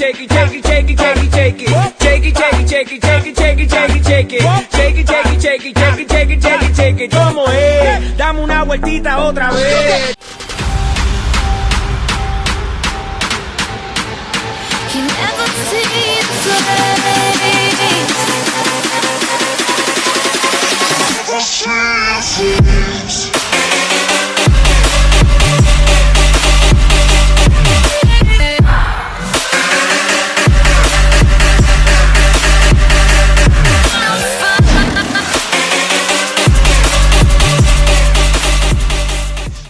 shake it, shake it, shake it, shake it, shake it. Shake it, shake it, shake it, shake it, shake it, shake it, shake it. Shake it, shake it, shake it, shake it, shake it, shake it, shake it. ¿Cómo es? Dame una vueltita otra vez. You never see it place. Never see